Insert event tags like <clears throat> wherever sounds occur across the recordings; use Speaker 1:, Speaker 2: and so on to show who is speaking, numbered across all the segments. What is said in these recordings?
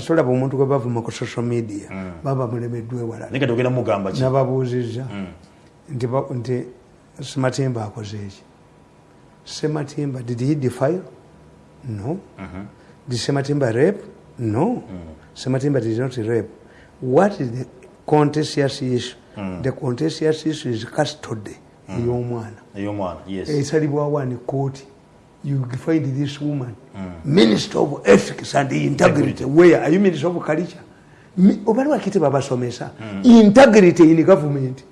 Speaker 1: solaba omuntu gwe bavuma ku social media baba mulemeddwa ewalala
Speaker 2: naye kati ogenda mugamba ki?
Speaker 1: Nababuuzizza. Nti ba- nti sematimba akoze eki sematimba did he defile? No. Did sematimba rape? No. Sematimba did not rape. What is the contentious issue the contentious issue is custody ey'omwana
Speaker 2: ey'omwana yes.
Speaker 1: Esalibwawo ani kooti you find this woman minister of ethics and integrity. Where? Are you minister of culture? Obali wakite babasomesa? Integrity in government.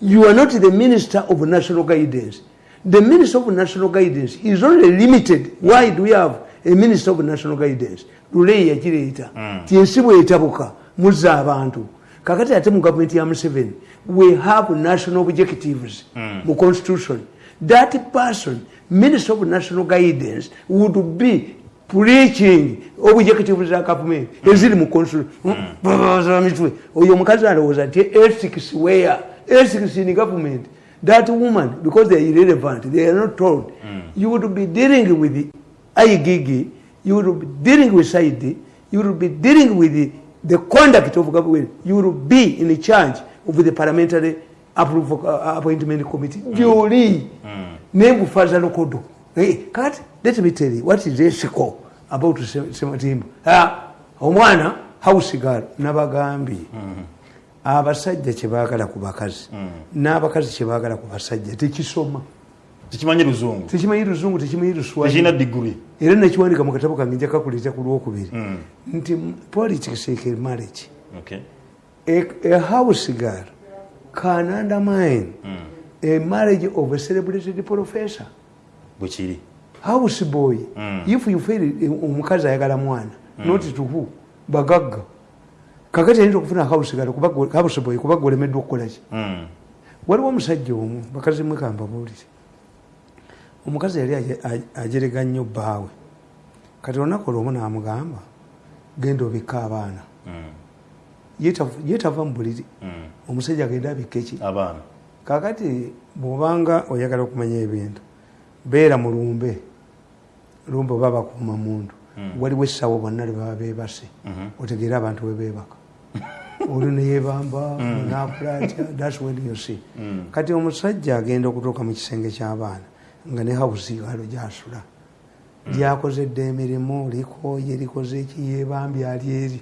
Speaker 1: You are not the minister of national guidance. The minister of national guidance is only limited. Why do we have a minister of national guidance? Luleyi yakireeta. Ti ensi bwetabuka. Muzza abantu. Kakati ate mu gavumenti ya museveni we have national objectives mu constitution. That person minister of national guidance would be preaching. Objectives za government eziri mu constitution mitwe oyo omukazi alowooza nti ethics where ethics in government. That woman because they are irrelevant they are not told you would be dealing with the igigi you would be dealing with saidi you would be dealing with the, the conduct of government. You would be in charge of the parliamentary approval, uh, appointment committee gyoli nembufaza lokodo hey, kati let me tell you what is ethical about Se- sematimba ah, omwana house girl nabagambye abasajja kyebaagala ku bakazi n'abakazi kyebaagala ku basajja tekisoma.
Speaker 2: Tekimanyi luzungu?
Speaker 1: Tekimanyi luzungu tekimanyi luswahili
Speaker 2: tekirina diguri?
Speaker 1: Era nekiwandika mu katabo kange njakakuleeta ku lwokubiri. Nti politics marriage
Speaker 2: okay.
Speaker 1: A, house girl can undermine a marriage of a celebrated professor
Speaker 2: bwekiri
Speaker 1: house boy? If you eh, omukazi ayagala mwana not to who? Bagagga kakati ayinza okufuna gwe- house boy? Kuba gweolemeddwa okukolaki
Speaker 2: Mm.
Speaker 1: waliwo omusajja omu bakazi mwe kambabuulire omukazi yali ajerega nnyo bbaawe kati olunaku olwomu n'amugamba genda obikka abaana
Speaker 2: Mm.
Speaker 1: Yeetava mu buliri
Speaker 2: Mm.
Speaker 1: omusajja agenda abikka eki
Speaker 2: abaana
Speaker 1: kakati bwobanga oyagala okumanya ebintu beera mu lumbe. Oba bakuuma muntu. Waliwo essawo bonna lebaba bebase otegeere abantu webeebaka <laughs> oli neyebamba nakula atya <laughs> thats when you see. Kati omusajja agenda okutuuka mu kisenge ky'abaana nga ne hawusi galo gyasula. Lyakozedde emirimu likooye likoze eki yebambye ali eri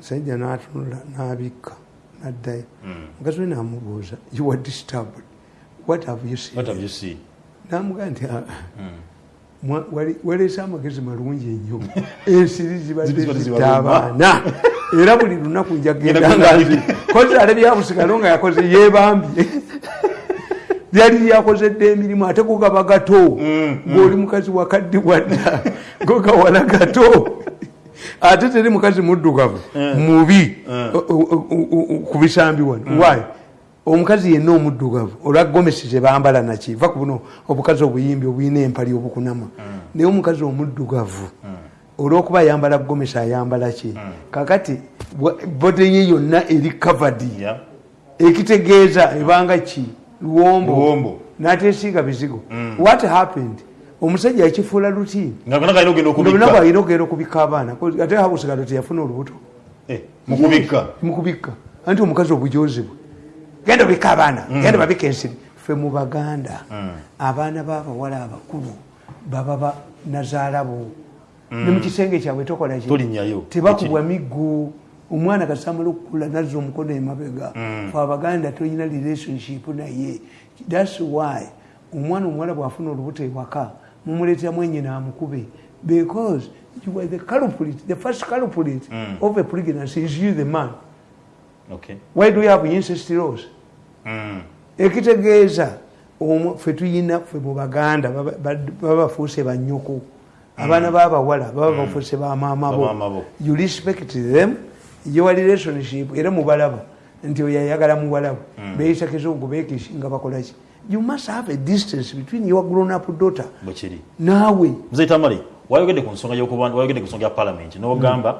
Speaker 1: musajja natunula nabikka naddayo. Mukazi we namubuuza you were disturbed. What have you seen?
Speaker 2: What have you seen?
Speaker 1: Namugaa nti "Ah, wali- waleese amagezi malungi ennyo. <laughs> Ensiri zibadde zitta abaana. Era buli lunaku njagenda
Speaker 2: Genda
Speaker 1: nga
Speaker 2: genda
Speaker 1: nti kozi ale byabusigalo nga yakoze yebambye lyali <laughs> lyakozedde emirimu ate go gaba gato ng'oli mukazi wakaddi wadda go gawala gato ate teri mukazi muddugavu mubi o- o- o- ku bisambi wano. Wayi omukazi yenna omuddugavu olwa gomesi zebambala naki va ku buno obukazi obuyimbi obuyina empali obukunama. Naye omukazi omuddugavu olwokuba ayambala gomesi ayambala ki? Kakati bode ye yonna eri kavadi ekitegeeza ebanga ki? Luwombo.
Speaker 2: Luwombo.
Speaker 1: n'ateesiiga bizigo. What happened omusajja yakifuula
Speaker 2: nga lunaku alina ogenda okubikka.
Speaker 1: Abaana. Ate habusigalo teyafuna olubuto.
Speaker 2: Eh, mu kubikka.
Speaker 1: Mukubikka anti omukazi obujozi bwe. Genda obikka abaana. Genda babika ensiri. Ffe mu baganda abaana b'abawala abakulu baba ba nazaalabo ne mu kisenge kyabwe tokola ki?
Speaker 2: Tolinnyayo.
Speaker 1: tebakubwa miggo omwana kasamala okukula nazza omukono emabega. Fe abaganda tolina relationship naye. Thats why omwana omuwala bwafuna olubuto ewaka mumuleeteramu enyina amukube because you are the culprit the first culprit of a pregnancy is you the man.
Speaker 2: Okay.
Speaker 1: Why do you have incest laws?
Speaker 2: Mm.
Speaker 1: ekitegeeza ffe tuyina ffe mu baganda baba- bafuuse banyoko abaana babawala baba bafuuse bamaama
Speaker 2: Bamaama bo.
Speaker 1: bo. You respect them your relationship era mubalaba nti oyo ayagala muwalabo beyisa kizungu bekishi nga bakolaki you must have a distance between your grown up daughter
Speaker 2: bwekiri
Speaker 1: naawe
Speaker 2: muzeyi tamale wayogedde ku nsonga wayogedde ku nsonga ya palamenti n'ogamba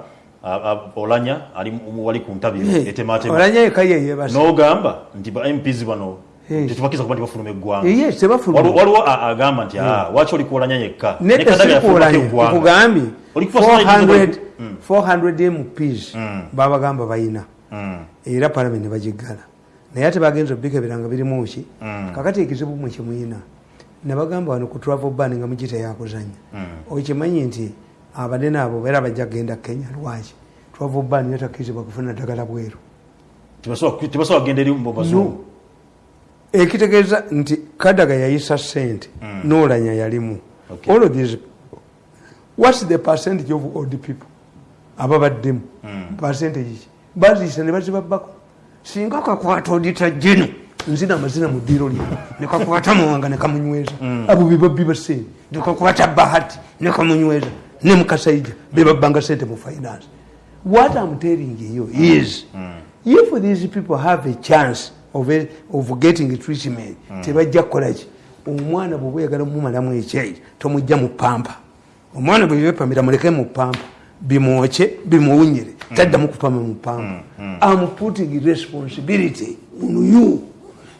Speaker 2: olanya ali wali ku ntabiro etematema
Speaker 1: olanya eka ye yebasa
Speaker 2: n'ogamba nti ba mps bano
Speaker 1: Eh.
Speaker 2: tetubakkiriza kuba nti bafuluma eggwanga.
Speaker 1: Eye tebafuluma.
Speaker 2: Waliwo- waliwo a- agamba nti "Ah, waki oli kuolanya yekka?
Speaker 1: Nedda
Speaker 2: Ne Kadaga yafulumako
Speaker 1: sikuolanya
Speaker 2: eggwanga."
Speaker 1: nkugambye
Speaker 2: Oli kufa sana
Speaker 1: 400
Speaker 2: ekizo- Mm.
Speaker 1: 400 mps
Speaker 2: Mm.
Speaker 1: babagamba bayina.
Speaker 2: Mm.
Speaker 1: Era palamenti bagiggala naye ate bagenza obika ebiranga birimu ki
Speaker 2: Mm.
Speaker 1: kakati ekizibu mwe kimuyina nabagamba wano ku travel ban nga mugita yakuzanya.
Speaker 2: Mm.
Speaker 1: okimanyi nti abanene abo era bajja kgenda kenya lwaki? Travel ban yatakkirizibwa kufuna ddagala bweru. Ekitegeeza nti kadaga yayisa sente
Speaker 2: Mm.
Speaker 1: nolanya yalimu.
Speaker 2: Okay.
Speaker 1: all of these whats the percentage of old people ababaddemu
Speaker 2: Mm.
Speaker 1: percentage ki baziyisa ne bazibabbako. Singa kakwata odita jeno nzina amazina mu ddiiro lye. Nekakwata muwanga nekamunyweza abo bebabbi basente nekakwata bahati nekamunyweza ne mukasaija bebabbanga sente mu finance. What i'm telling you is if these people have a chance of, a, of getting treatment tebajja kukolaki omwana bwe bweyagala mumalamu ekyayi tomujja mu pampa. Omwana bwe bibepamira muleke mu pampa bimwoke bimuwunyire. Taddamu kupama mu pampa am putting responsibility on you.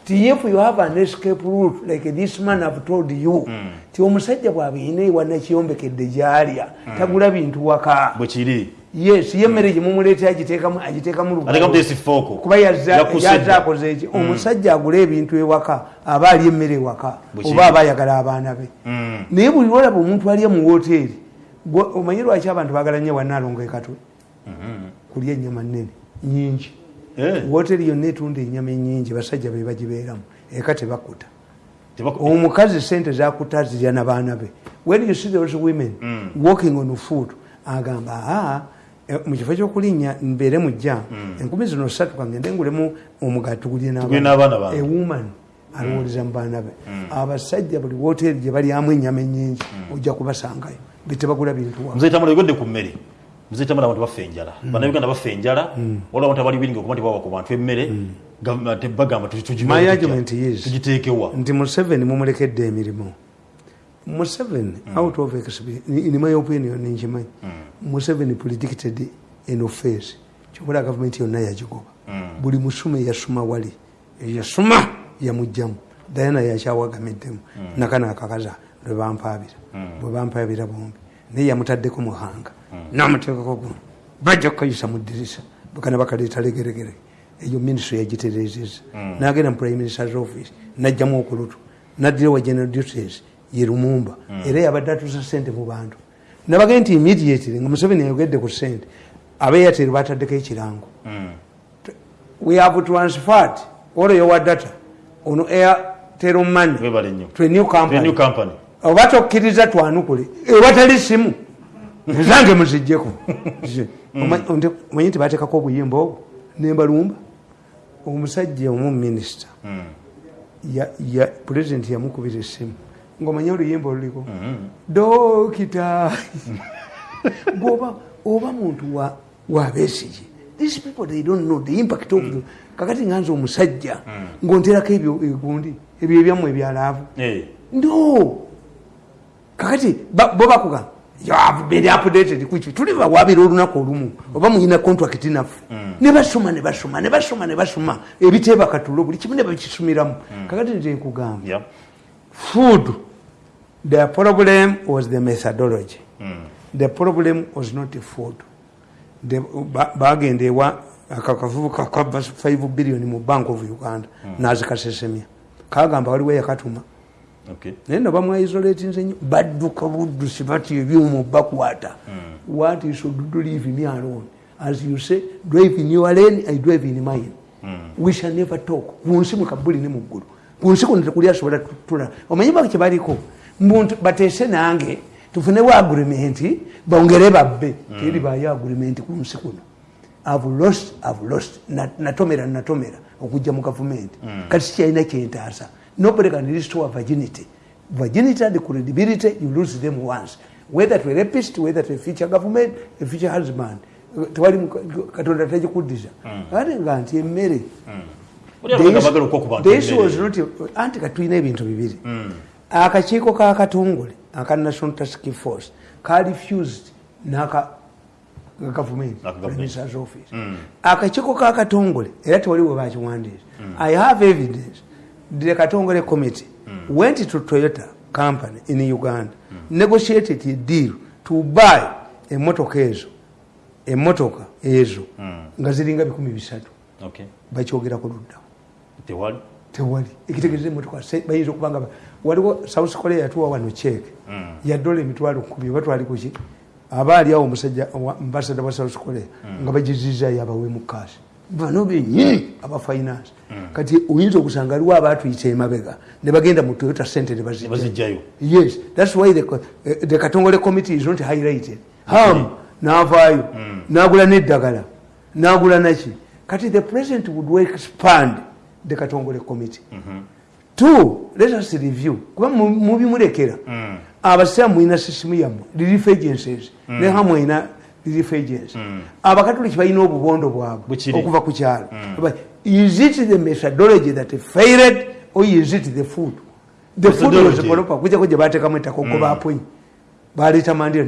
Speaker 1: Ti if you have an escape route like this man have told you ti omusajja bwabiyina ewanakiyombekedde gyalya tagula bintu waka.
Speaker 2: Bwe kiri.
Speaker 1: Yes ye emmere gyemumuleeta agiteekamu agiteekamu
Speaker 2: atekamu
Speaker 1: lugalo
Speaker 2: tesifooko
Speaker 1: kuba yazza-
Speaker 2: Yakusedde.
Speaker 1: yazza akoze eki. Omusajja agula ebintu ewaka aba alya emmere ewaka oba aba ayagala abaana be.
Speaker 2: Mm.
Speaker 1: naye buli lwolaba omuntu alya mu woteeri omanyi lwaki abantu bagala nnyo wanaalonga ekatwe? Kulya ennyama nnene nyingi
Speaker 2: Eh,
Speaker 1: woteeri yonna etunda ennyama enyingi basajja be bagibeeramu eka tebakuta. Omukazi sente zakuta zirya nabaana be. When you see those women
Speaker 2: Mm.
Speaker 1: walking on food agamba aa eh, mu kifo kyokulinnya mbeere mujja enkumi zino satu kangende ngulemu omugati gulye
Speaker 2: Tugule n'abaana bange.
Speaker 1: ewoman alowoleza mu baana be. Abasajja buli woteeri gye balyamu ennyama enyingi ojja kubasangayo betebagula bintu
Speaker 2: muzeyi tamala yogedde ku mmere muzeyi tamala abantu bafa enjala. Bannayuganda bafa enjala waliwo abantu abali wiringa okuba nti bawa ku bantu emmere gavumenti bagamba tugiteekewa.
Speaker 1: nti museveni mumulekedde emirimu. Museveni out of in my opinion nkimanyi museveni predicted an offense kyokola gavumenti yonna yagigoba. Buli musume yasuma wali yasuma yamugjamu. Dayana yakyawagamiddemu nakana akakaza lwebampaabira bwebampaabira bombi. Naye yamutaddeko muhanga. Namuteekako guno bajja kukayisa mu ddirisa. Bakana bakaleeta legeregere. Eyo minisitule yagiterezeza nagenda mu prime minister's office najjamu okulutu. Naddira wa general duties ye lumumba. Era yabadde atuusa sente mu bantu. Nabage nti immediately nga museveni ayogedde ku sente abeeyateri bataddeko ekirango. We have transferred all your data ono airtel money to a new company oba tokkiriza twanukule ewatali simu ezange muzijjeko. Omanyi nti bateekako obuyimba obwo? Nembalumba omusajja omu minisita pulezidenti yamukubira essimu. Ngaomanyi oluyimba oluliko? Dokita. Goba oba muntu wa- wabesigi these people they don't know. The impact of the- kakati nganza omusajja ngaonterako ebyo egundi ebyo ebyammwe ebyalaavu
Speaker 2: Eh,
Speaker 1: no kakati bo bakugamba "You have been updated kuki tuli bawabira olunaku olumu. Oba muyina contract naffe ne basoma ne basoma ne basoma ne basoma ebiteeba katulo buli kimu ne bakisumiramu kakati nze nkugamba. Food. The problem was the methodology. The problem was not food. Bagenda ewa akakavubuka kava 5 billion mu bank of uganda. Nazikasesemya kagamba waliwo yakatuma. Naye no bamwaisolatinze nyo badduka buddusi bati ebyuma bakwata. What you should do leave me alone? As you say drive in your lane i drive in mine. We shall never talk. Kunsi mukabuli ne muggulu kunsi kuno tekuli asobola tula. Omanyi baki kyebaliko muntu bateese nange tufunewo agreement bongere babbe. Teri bayo agreement kunsi kuno. I've lost, I've lost. Na- natomera natomera okujja mu gavumenti kati sikyalina kyentaasa nobody can restore virginity. Virginity and credibility you lose them once. Whether to a rapist whether to a future government a future husband. Tewali katonda tagikuddiza ate nga nti emmere. Not anti katulina ebintu bibiri. Akakiiko kakatongole aka national task force ka refused naka gavumenti minister's office. Akakiiko kakatongole era tewali we bakiwandiisa i have evidence the katongole committee went to toyota company in uganda negotiated a deal to buy emotoka ezo emotoka ezo nga ziringa bikumi bisatu.
Speaker 2: Okay.
Speaker 1: bakyogerako luddawo
Speaker 2: tewali?
Speaker 1: Tewali. Ekitegeeza emotoka se- bayinza okuba nga ba- waliwo south korea yatuwa wano cek ya dola emitwalo kumi oba twali kuki aba ali awo omusajja ambasada wa south korea nga bagizizayo abawemu kaasi bano benyini aba finance kati oyinza okusanga aliwo abatuyita emabega ne bagenda mu toyota center ne bazijjayo.
Speaker 2: Bazijjayo
Speaker 1: yes thats why the, eh, the katongole committee is not highlighted. Ham navaayo nagula neddagala nagula naki. Kati the president would expand the katongole committee. Two let us review. Kuba mu- mubimulekera abasiraamu mulina sisimu yammwe relief agencies. Ne hamu erina relief agency abakatoliki balina obubondo bwabwe okuva ku kyalo. But is it the methodology that failed or is it the food? The food was
Speaker 2: Methodology.
Speaker 1: proper kujjako gye bateekamu ettaka okwo baponyi baleeta mandira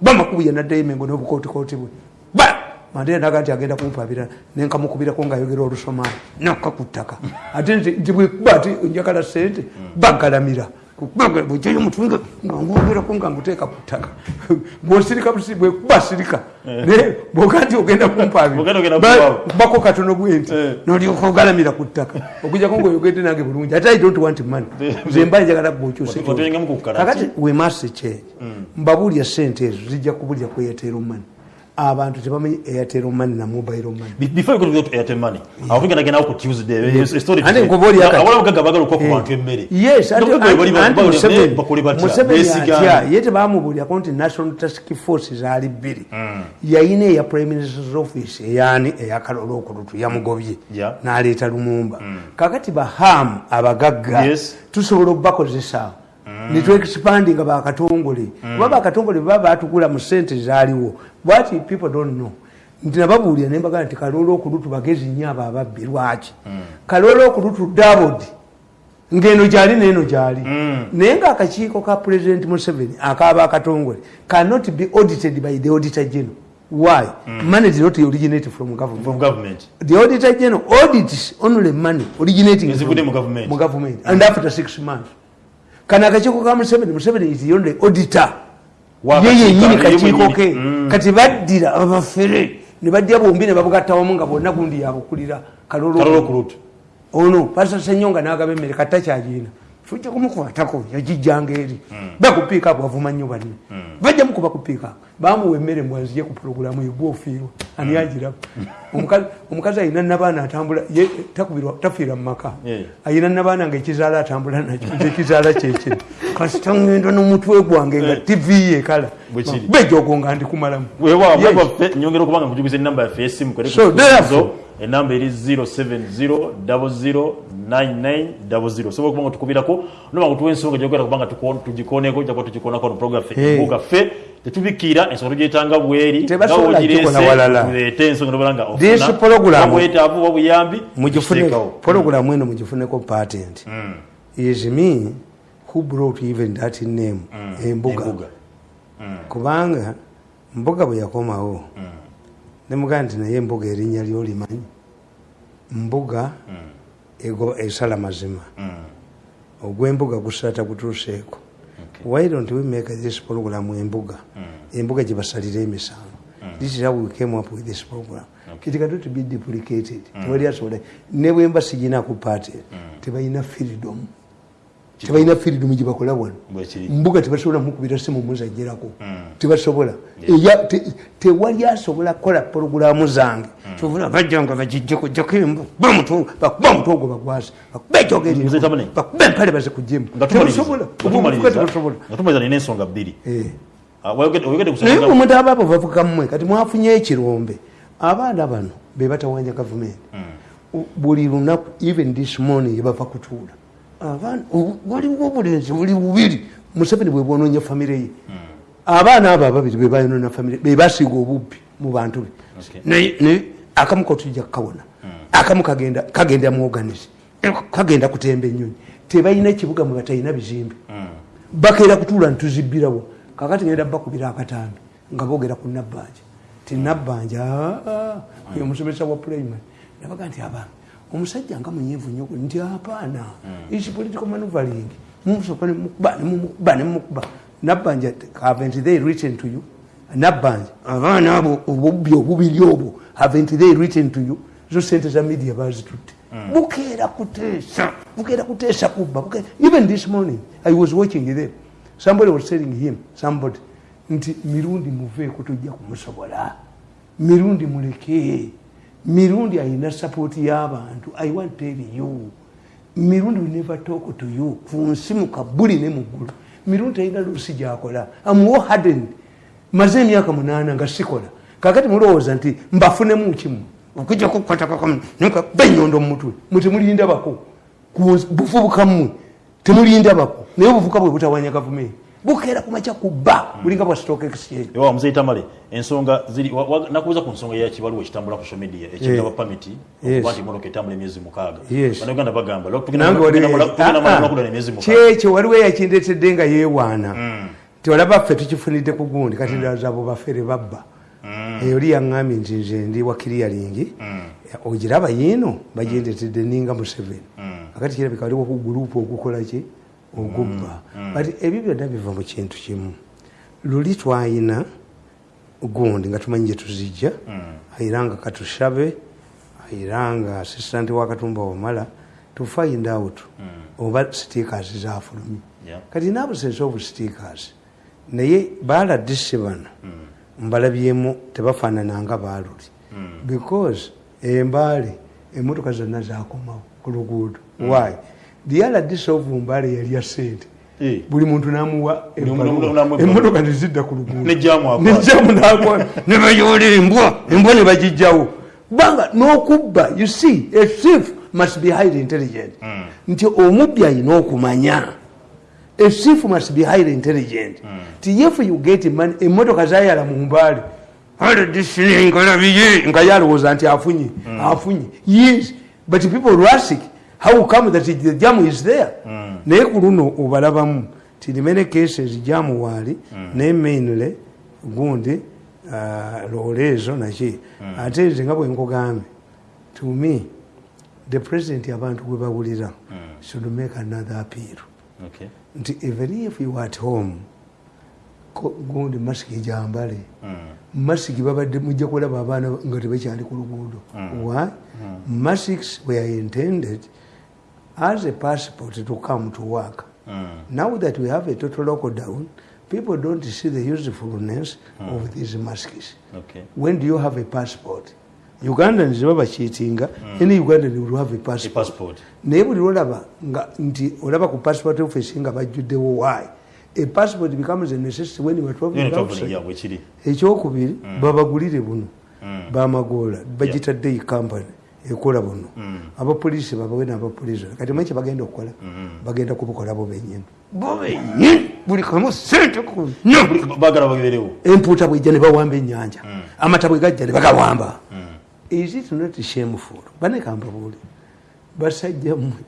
Speaker 1: ba makubu yenaddayo emengo n'obukootikooti bwe. Ba mandira naga nti agenda kumpabira nenkamukubirako ngaayogera olusomaali nakka ku <laughs> ttaka ate nti bwekuba ati njagala sente bagalamira bwejayo mutunga nga ngwogerako nga nguteeka ku ttaka. Bwosirika busi bwekuba sirika. Naye bwoga nti ogenda
Speaker 2: Bwogenda ogenda
Speaker 1: kumpabira
Speaker 2: kumpabira.
Speaker 1: bako katono gwenti
Speaker 2: Eh.
Speaker 1: nolyoka ogalamira ku ttaka. Okujjako ngaoyogedde nange bulungi ate i don't want money. Nze mba njagala bwokyuse
Speaker 2: Otu- otuyengamu ku kkalaki.
Speaker 1: kakati we must change. Mbabuulya sente ezo zijja kubulya ku airtel money abantu tebamanyi airtel money na mobile money
Speaker 2: Be- before we go to Airtel money awo tugenda genda ku tuesday eh, story
Speaker 1: Ate
Speaker 2: tuesday.
Speaker 1: nkuba oli akati.
Speaker 2: Abawala abagagga baagala okuwa ku bantu emmere
Speaker 1: yes
Speaker 2: Nobwe bali bali-
Speaker 1: Museveni- museveni
Speaker 2: beesigaane.
Speaker 1: atya ye tebamubuulyako nti national task force zaali bbiri yayina eya prime minister's office eyani eyakalolo okulutu yamugobye
Speaker 2: Yeah.
Speaker 1: n'aleeta lumumba kakati bahamu abagagga
Speaker 2: Yes.
Speaker 1: tusobola okubakozesaawo netwexpandi nga bakatongole kuba bakatongole baba batugula mu sente zaaliwo what people don't know? Nti nababuulira nembagaa nti kalolo okulutu bagezi nnyo abo ababbi lwaki? Kalolo okulutu dabodi ngeno gyali neeno gyali. Naye ngaakakiiko ka president museveni akaba akatongole cannot be audited by the auditor general. Why? Money did not originate from government.
Speaker 2: From government.
Speaker 1: The auditor general audits only money originating from-
Speaker 2: government.
Speaker 1: mu government. And after six months kana akakiiko ka museveni museveni is the only auditor
Speaker 2: Wa
Speaker 1: ye
Speaker 2: kakiiko,
Speaker 1: ke.
Speaker 2: Mm.
Speaker 1: kati baddira abafere ne bajja bombi ne babugattawamu nga bonna gundi yabukulira
Speaker 2: kalolo
Speaker 1: ono. Pasa senyonga nagaba emmere kata kyagina tujja kumukwatako yagijjanga eri. Bakupiika bwavuma nnyo banne. Bajja mukuba kupiika bamuwa emmere mbwanzije ku puroguramu egwa ofiirwa ani agiraba Omukazi- ayina nabaana atambula tafiira mu maka. Ayina nabaana nga ekizaala atambula nakyo ekizaala kyekiri <laughs> kasita ngenda n'omutwe gwange nga tv yekala
Speaker 2: Bwe kiri.
Speaker 1: bejogo nga ndikumalamu So, therefore-
Speaker 2: enamba eri 070 osobola okubanga tukubirako nobanga tuwa ensonga gyogera kubanga tugikoneko jakuba tugikonako no program ffe
Speaker 1: Hey.
Speaker 2: bugaffe tetubikiira ensonga tugyetanga bweri tuleete ensonga nobola nga
Speaker 1: This program-
Speaker 2: bwetaavu obuyambi tukiteekawo.
Speaker 1: puroguramu eno mugifuneko patent. Is me who brought even that name embuga.
Speaker 2: Embuga.
Speaker 1: kubanga mbuga bwe yakomawo nemugaa nti naye embuga erinnya lyolimanyi. Mbuga ego- esala mazima. Ogw'embuga gusata gutuuseeko. Why don't we make this program embuga? Embuga gye basalira emisango. This is how we came up with this program. It cannot be duplicated. Tewali asobola. Ne bwemba sigina ku party tebalina freedom tebalina freedom gye bakola wano. Mbuga tebasobola mukubira simu muzajirako tebasobola. Eya- te- tewali asobola kukola porogulamu zange. Kyovula bajjanga bagijjeko jjako bakuba omutwe ogwo
Speaker 2: Tamani.
Speaker 1: bakuba empale bazikugjemu
Speaker 2: Nga tumaliriza-
Speaker 1: tebasobola. Tebasobola
Speaker 2: nga tumaliriza nina ensonga bbiri.
Speaker 1: Eh.
Speaker 2: Ah,
Speaker 1: naye omuntu aba abo bavuga mmwe kati mwafunye ekirombe abaana bano be batawanya gavumenti. Buli lunaku even this morning yebava kutuula waliwo obulenzi buli bubiri. Museveni bwe bwononya famire ye. Abaana abo ababiri be bayonoona famire be basiiga obubbi mu bantu be. Akamu kotujja kukawona. Akamu kagenda muoganize kagenda kutemba ennyonyi. Tebalina ekibuga mwe batalina bizimbe. Bakeera kutuula ntuzibbirawo kakati ngenda bakubira akatambi nga boogera ku nabbanja. Ti nabbanja oyo omusomesa wa primary nabaga nti aba omusajja nga munyiivu nnyo nti apaana is political manuvaling mumusoka nemukuba nemumukuba nemumukuba nabbanja haven't they written to you? Nabbanja abaana abo obubbi obubiri obwo havent they written to you? Zo sente za media bazitutte bukeera kuteesa bukeera kuteesa kubba even this morning i was watching them somebody was telling him somebody nti mirundi muveeko tujja kumusobola. Mirundi muleke mirundi ayina sapooti y'abantu. I want tell you. Mirundi we never talk to you. Ku nsi mukabuli ne muggulu mirundi talina luusi gyakola. Amuwo hardened. Maze emyaka munaana nga sikola. Kakati mulowooza nti mbafunemu kimu. Okujja kukwatabenyondo mumutwe mwe temulindabako Ku- bufubuka mmwe temulindabako naye obuvuka bwe butawanya gavumenti bukeera kumakya kubba bulinga bwa stock exchange
Speaker 2: ewa muzeyi tamale ensonga ziri nakubuuza ku nsonga yakibaluwa ekitambula ku social media ekigaba pamiti okuba nti emotoka etambula emyezi mukaaga. Bannayuganda bagamba tugenda
Speaker 1: Ah, ah.
Speaker 2: emyezi
Speaker 1: kyekyo waliwo eyakindetedde nga yeewaana. Ti olaba ffe tukifunidde ku gundi kati ndaza abo bafere babba. Oli yaŋŋambye nti nze ndi wa kiriyalingi ogiraba yiino bagyendetedde ninga museveni. Akati kirabika waliwo ku gurupu ogukola ki ogubba. But ebyo byonna biva mu kintu kimu. Luli twayina gundi nga tumanyi gye tuzijja ayira nga katushabe ayira nga assistant wa katumba wamala to find out oba stickers zafulumye.
Speaker 2: Yeah.
Speaker 1: kati nabusense obu stickers naye baladise bano mbalabyemu tebafaanana nga baaluli. Because embaale emotoka zonna zakomawo ku luguudo why dyaladise ovu mbaale yalya sente
Speaker 2: Eh.
Speaker 1: buli muntu namuwa emotoka nezidda ku
Speaker 2: nejjamu
Speaker 1: nakwata. Nebayoola embwa. Embwa ne bagijjawo kubanga n'okubba you see a thief must be highly intelligent. Nti omubbi alina okumanya. A thief must be highly intelligent. Ti if you get money emmotoka zayala mu mbaale ngalabiye nga yalowooza nti afunye afunye. Yes but people rusic how come that the jam is there. Naye ku luno obalabamu ti many cases jamu waali naye mainly gundi uh, loole ezo naki ate nze nga bwe nkugambye to me the president abantu gwe bawulira should make another appeal.
Speaker 2: Okay.
Speaker 1: nti even if you are at home gundi masiki gyambale masiki babadde mujja kulaba abaana nga tebakyali ku luguudo. Why? Masks were intended as a passport to come to work. Now that we have a total lockdown people don't see the usefulness of these masks.
Speaker 2: Okay.
Speaker 1: when do you have a passport? Ugandans babakiitinga any ugandan will have a
Speaker 2: A
Speaker 1: passport.
Speaker 2: passport.
Speaker 1: naye buli lolaba nti olaba ku passport office nga bajjuddewo why? A passport becomes a necessity when you are traveling outside. ekyokubiri babagulire buno bamagoola bagitadde company ekola buno. Abapoliisi babawe nabapoliisi kati manyi kyebagenda okukola? Bagenda kubukola bo benyini bo benyini buli kamu sente
Speaker 2: bagerewo.
Speaker 1: empuuta bwejja ne bawamba ennyanja. Amata bwe gajja ne bagawamba. Is it not shameful banekambabuuli basajja mmwe.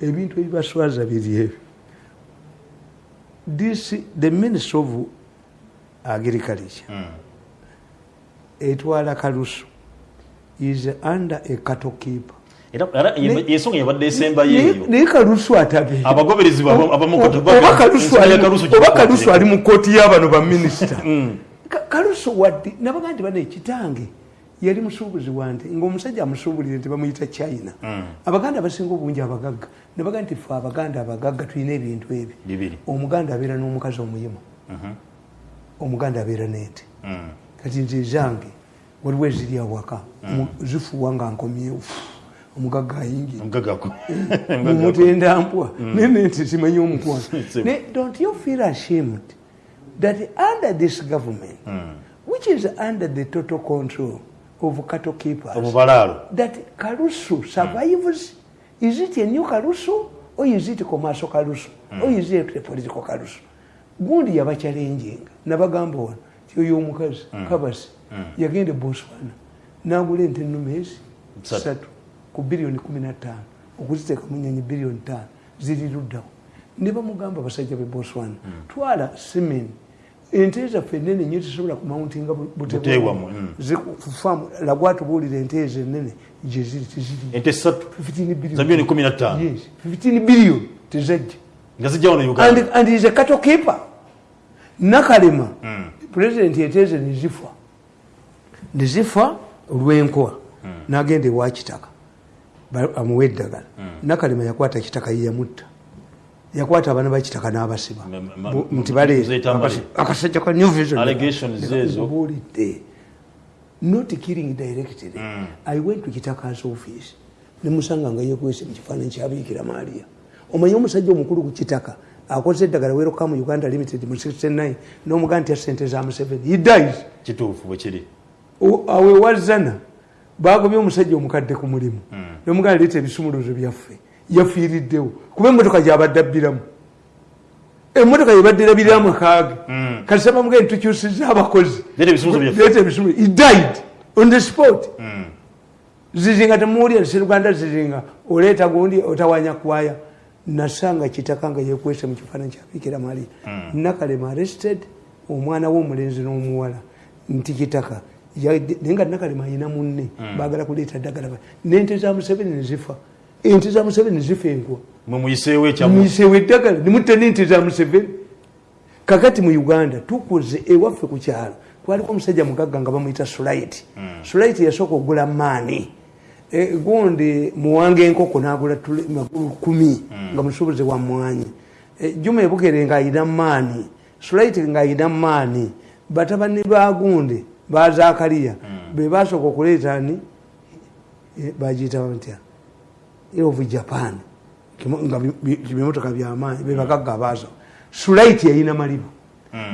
Speaker 1: Ebintu ebibaswaza biri ebyo. This the minister of agriculture. Etwala kalusu is under a cattle keeper.
Speaker 2: Era yensonga yabadde esembayo
Speaker 1: Naye-
Speaker 2: eyo.
Speaker 1: naye kalusu atabe
Speaker 2: Abagoberezi
Speaker 1: oba kalusu ali- mu kooti y'abano baminisita <laughs> Ka- kalusu wadde nabaga nti bano ekitange yali musuubuzi wante ngaomusajja amusuubulire nti bamuyita china. Abaganda abasinga obungi abagagga. Nebaga nti fe abaganda abagagga tulina ebintu ebyo. Omuganda abeera n'omukazi omuyima. Omuganda abeera n'ente.
Speaker 2: Mm.
Speaker 1: kati nze zange waliwo eziri awaka mu- zifuwa nga nkomyewo omugagga <laughs> <laughs> mumutenda mpwa. Nene nti simanyi omukwano <laughs> don't you feel ashamed that under this government which is under the total control of cattle keepers
Speaker 2: Obubalaalo.
Speaker 1: that kalusu survives? Is it a new kalusu or is it commercial kalusu or is it a political kalusu gundi yabakyalenjinga nabagamba wano ti oyo omukazi kabasi yagenda e botswana. Nagula ente ennume ezi? Satu ku biliyoni kumi na ttaano okuziteeka mu nyonyi biliyoni ttaano. Ziri luddawo. Ne bamugamba abasajja be botswana twala simeni ente zaffe enene nyo tesobola kumauntinga
Speaker 2: Buteewamu, mm.
Speaker 1: zikufamu lagwatubuulira ente ezo enene gyeziri teziri.
Speaker 2: Ente ssatu?
Speaker 1: 15 billion.
Speaker 2: za milioni kumi na ttaano
Speaker 1: Yes, 15 billion tezajja.
Speaker 2: Wano
Speaker 1: and, is a cattle keeper. Nakalema pulezidenti eteeze nezifa nezifa olwenkoa nagenda ewakitaka ba- amuwa eddagala. Nakalema yakwata kitaka yeyamutta yakwata abaana bakitaka n'abasiba. Nti bale
Speaker 2: ziyita mbali.
Speaker 1: akasajja ka new vision.
Speaker 2: Allegations ezo.
Speaker 1: buulidde not killing directly. I went to kitaka's office. Nemusanga nga yekwese mu kifaananyi kyabiikira maaliya omanye omusajja omukulu ku kitaka akoze eddagala weroka mu uganda limited mu 69 n'omugaa nti ya sente za museveni. He dies.
Speaker 2: Kituufu bwe kiri
Speaker 1: O- awe wazana bagobye omusajja omukadde ku mulimu. Nomuganda leeta ebisumuluzo byaffe. Yafiiriddewo. Kuba emotoka gyabadde abbiramu. Emotoka yebadde erabiriramu kaage kasita bamugee ntukyusiza abakozi.
Speaker 2: Leeta ebisumuluzo
Speaker 1: he died on the spot. Zizinga temuwulira seruganda zizinga oleeta gundi otawanya kwaya. Nasanga kitaka nga yekwese mu kifaananyi kyabikira mali nakalema arrested omwana w'omulenzi n'omuwala. Nti kitaka naye nga nakalema ayina munne bagala kuleeta ddagala. Nente za museveni nezifa ente za museveni nezifa enkwa.
Speaker 2: Muyiseewo
Speaker 1: eddagala. Nimutta n'ente za museveni. Kakati mu uganda tukuze ewaffe ku kyalo. Kwaliko omusajja mugagga nga bamuyita sulaiti sulaiti yasooka okugula maani. E, gundi muwanga enkoko nagula magulu kumi nga musubuzi wa mwanyi. E, juma ebugere nga ayina maani. Sulaiti nga ayina maani. Batabani ba gundi bazakaliya be basooka okuleeta ni e, bagiyita batya of japan. Nga bi- bi- bimotoka byamaanyi bebagagga abaazo. Sulaiti yayina malibu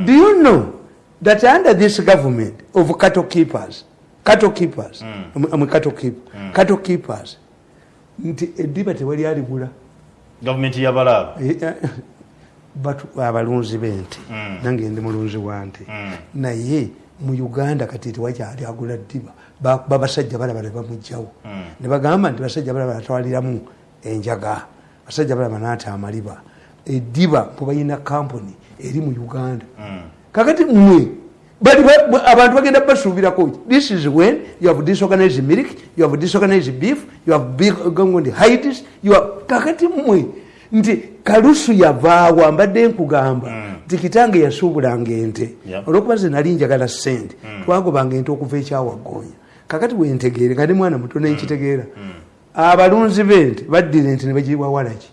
Speaker 1: do you know that under this government of cattle keepers cattle keepers I'm a cattle keep cattle keepers nti eddiba tewali aligula.
Speaker 2: Gavumenti yabalaaba
Speaker 1: Eh, abalunzi b'ente nange ndi mulunzi wa nte naye mu uganda kati tewakyali agula ddiba. Ba- babasajja balaba ne bamugjawo ne bagamba nti basajja balaba atwaliramu enjaga. Basajja balaba naata amaliba. Eddiba mwebalina kampuni eri mu uganda. Kakati mmwe bali ba- ba- abantu bagenda basuubirako this is when you have disorganized milk you have disorganized beef you have gongondi hides kakati mmwe nti kalusu yavaawo mbadde nkugamba nti kitange yasuubulanga ente. Olwokuba ze nali njagala sente twagobanga ente okuva ekyawaggoonya kakati wentegeere nga ndi mwana muto nenkitegeera abalunzi b'ente baddira ente ne bagirwa walaki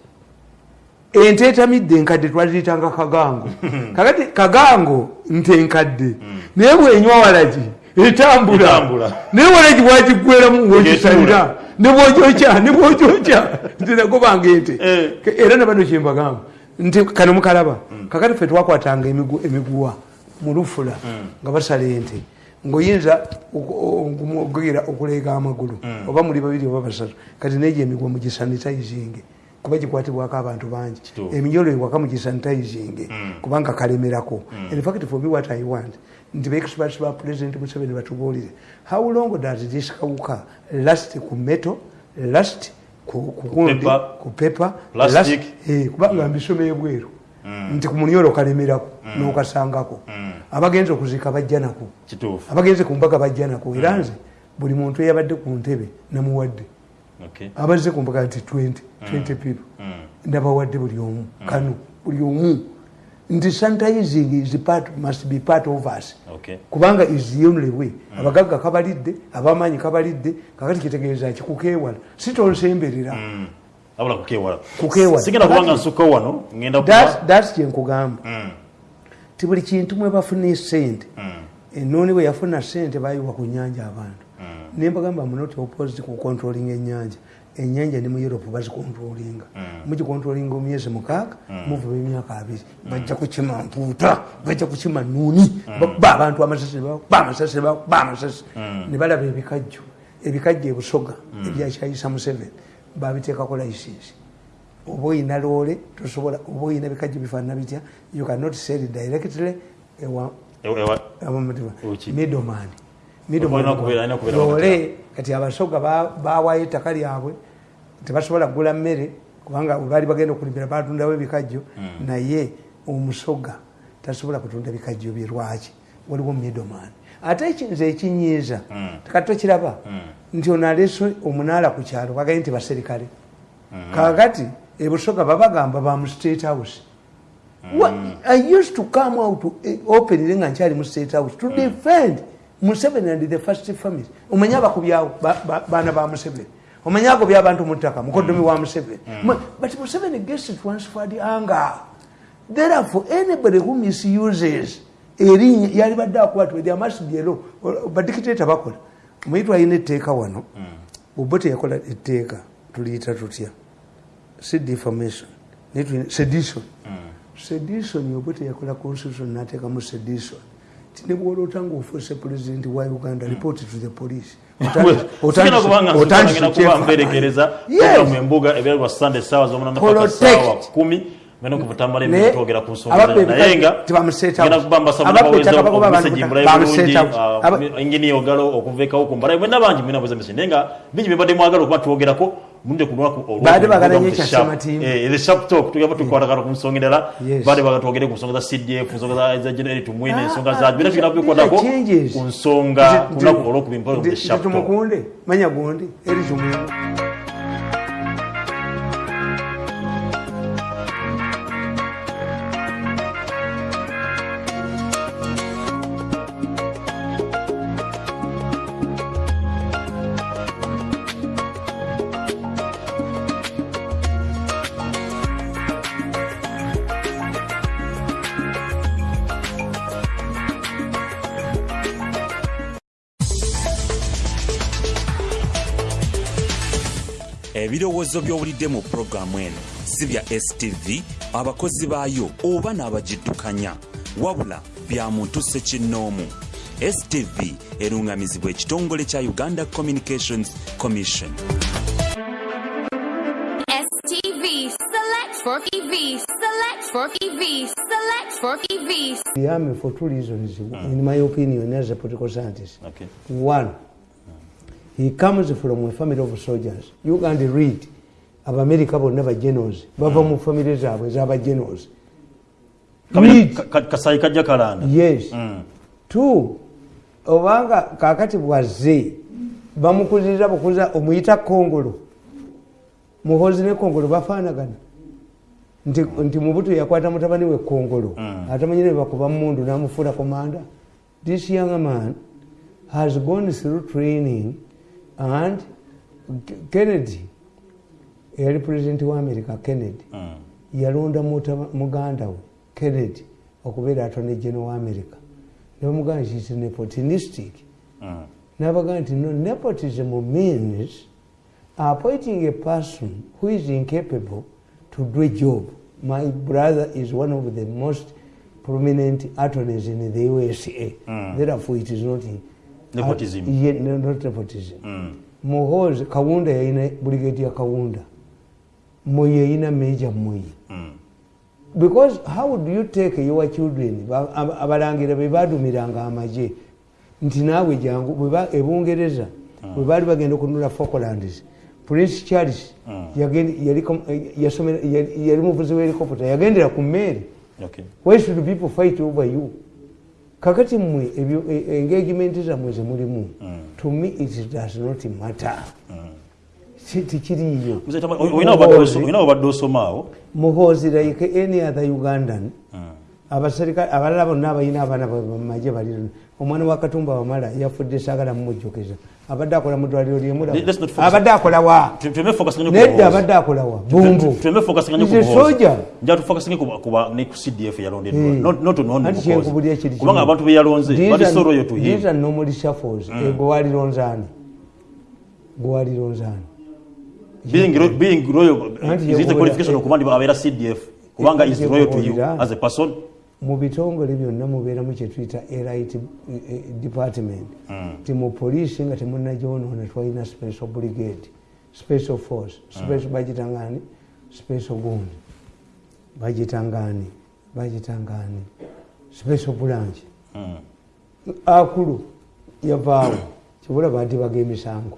Speaker 1: ente etamidde enkadde twaliziyitanga kagango. <laughs> Kakati kagango nte enkadde naye bwenywa walaki etambula. Naye walaki bwagigweramu wogisalira nebwogyokya nebwogyokya nti nagobanga ente.
Speaker 2: Eh.
Speaker 1: Era nabano kyembagamba nti kano mukalaba kakati fe twakwatanga emigu- emiguwa mu lufula nga basala ente ngaoyinza okugira okuleega amagulu oba muli babiri oba basatu kati negyo emiguwa mugisanitizinge kuba gikwatibwako abantu bangi. Eminyolo ewaka mugisanitizinge kubanga kalemerako. In fact for me what i want nti baexperts ba president museveni batubuulire how long does this kawuka last ku metal last ku ku gundi,
Speaker 2: Paper,
Speaker 1: ku pepa
Speaker 2: plastic.
Speaker 1: kubanga mbisomeye bweru nti ku munyolo kalemerako n'okasangako. Abagenze okuziika bajja nako.
Speaker 2: Kituufu.
Speaker 1: Abagenze ku mbaga bajja nako. Era nze buli muntu eyabadde ku ntebe namuwadde.
Speaker 2: Okay.
Speaker 1: abazze ku mbaga nti 20 20 people. Ndabawadde buli omu. Kano buli omu nti sanitizing is part, must be part of us.
Speaker 2: Okay.
Speaker 1: kubanga is the only way. Abagagga kabalidde abamaanyi kabalidde kakati kitegeeza ki? Kukeewala si tonsemberera
Speaker 2: abula kukeewala
Speaker 1: Kukeewala.
Speaker 2: sigenda kubanga
Speaker 1: Kakati-
Speaker 2: nsukka wano ngenda
Speaker 1: That's-
Speaker 2: kuba
Speaker 1: that's kyenkugamba ti buli kintu mwe bafuna esente enooni bwe yafuna sente bayiwa ku nyanja abantu. Nembagamba munoti opposite ku controlling enyanja enyanja ne mu europe bazikontrolinga mugikontrolinga omyezi mukaaga muvuba emyaka abiri. Bajja kukima mpuuta bajja kukima nuuni ba abantu amasasi ne ba- ba amasasi ne ba- ba amasasi. Ne balaba ebikajjo ebikajjo ebusoga ebyakyayisa museveni babiteekako licensi oba oyina loole tosobola oba oyina bikajjo bifaanana bitya you cannot sell directly ewa
Speaker 2: Ewa- ewa- Uki.
Speaker 1: middleman.
Speaker 2: Wakati
Speaker 1: loole kati abasoga ba- bawayo ettaka lyabwe tebasobola kugula mmere kubanga baali bagenda okulimira batundawo ebikajjo naye omusoga tasobola kutunda bikajjo bye lwaki? Waliwo middleman ate ekinza ekinyiiza kati tokiraba nti ono aleese omunaala ku kyalo bagaye nti baserikale kakati ebusoga babagamba ba mu state house. I used to come out eh, openly nga nkyali mu state house to defend museveni and the first family omanye abakubyawo ba- ba- baana ba museveni. Omanye agobya abantu mu ttaka mukoddomi wa museveni. Ma- but museveni gets transferred anger. Therefore anybody who misuses erinnya yali badde akwatibwa there must be a law badikiteta bakola. Omuyitwa alina etteeka wano. Oba teyakola etteeka tuliyita tutya? Si defamation naye tulina- sedition. Sedition oba teyakola constitution nateekamu sedition tinebwolota ngaofuuse pulezidenti wa uganda report to the police. <laughs>
Speaker 2: Saawa kumi nga engini bangi naye nga bingi byebadde mwagala okuba twogerako munde ku lunaku olwo-
Speaker 1: Baadde baagala
Speaker 2: mu
Speaker 1: nnyo
Speaker 2: The
Speaker 1: ekya
Speaker 2: Sharp.
Speaker 1: Sematimba.
Speaker 2: The sharp talk tugamba tukwatagana ku nsonga endala
Speaker 1: Yes.
Speaker 2: baadde baagala twogere ku nsonga za cdf ensonga za- za general tumwine ensonga za bina tugenda
Speaker 1: these are
Speaker 2: kubikwatako
Speaker 1: changes.
Speaker 2: ku nsonga ku lunaku olwokubiri mpolo the sharp talk
Speaker 1: tumukunde manya gundi eri tumukunde
Speaker 3: ebirowoozo by'owulidde mu pulogulaamu eno si bya stv abakozi baayo oba n'abagiddukanya wabula bya muntu sekinnoomu. Stv erungamizibwa ekitongole kya uganda communications commission.
Speaker 4: STV, select for TV, select for TV, select for TV.
Speaker 1: yame for two reasons. In my opinion as a political scientist.
Speaker 2: Okay.
Speaker 1: one he comes from a family of soldiers. You can read abamerika bonna bagenos bava mu famire zaabwe
Speaker 2: ka- kasayi kajja kalanda.
Speaker 1: Yes. Two obanga kakati bwazze bamukuziriza bukuza omuyita kongolo. Muhozi ne kongolo bafaanagana. Nti, nti mubutu yakwata mutabani we kongolo. Atamanyire bakuba mundu namufuula komanda this young man has gone through training and kennedy eyali pulezidenti wa america kennedy. Yalonda mutaba- muganda we kennedy okubeera atone geno wa america. Nebamugamba nti is nepotinistic. Nabaga nti no nepotism means appointing a person who is incapable to do a job. My brother is one of the most prominent attorneys in the usa therefore it is not
Speaker 2: Nepotism.
Speaker 1: Nepotism. Muhozi kawunda yayina brigade ya kawunda. Moyi yayina meja moyi because how do you take your children? Ba- ab- abalangira be badumiranga amaje. Nti naawe jangu ebungereza bwe baali bagenda okununula falklands prince charles yali eh, yali muvuzi wa helicopter yagendera ku mmeeri
Speaker 2: Okay.
Speaker 1: why should people fight over you kakati mmwe ebyo e- engagement zammwe zemulimu to me it does not matter. Si- tikiriiyo
Speaker 2: Mzee Tama, olina obadde osomaawo
Speaker 1: muhozi like any other ugandan abaserikale abalala bonna abalina abaana bamaje bali omwana wa katumba wamala yafudde saagala mumujjukiza abadde akola mu ddwaliro
Speaker 2: Let's not
Speaker 1: lyemulaba
Speaker 2: focus-
Speaker 1: abadde akola wa?
Speaker 2: Tuleme focusing nnyo ku
Speaker 1: nedda abadde akola wa? Bumbu.
Speaker 2: tuleme focusing nnyo
Speaker 1: He's
Speaker 2: ku
Speaker 1: a
Speaker 2: Muhoozi.
Speaker 1: soldier.
Speaker 2: Njagala tufocusinge ku- ku ba- ne ku cdf yalondeddwa
Speaker 1: Hmm. Anti kyenkubulya kiri
Speaker 2: kubanga
Speaker 1: kimu.
Speaker 2: abantu be yalonze
Speaker 1: These
Speaker 2: bali
Speaker 1: are-
Speaker 2: so loyal to him.
Speaker 1: these are normally shuffles. Ego walironzaani gwalironzaani
Speaker 2: being loyal is it a qualification okuba ndi abeera cdf kubanga is loyal to you as a person
Speaker 1: mu bitongole byonna mubeeramu kyetuyita erit department ti mu poliisi nga temunagyonoona twalina special brigade special force special bagitangani special gundi bagitangani bagitangani special branch. Akulu yavaawo kibula badibaga emisango.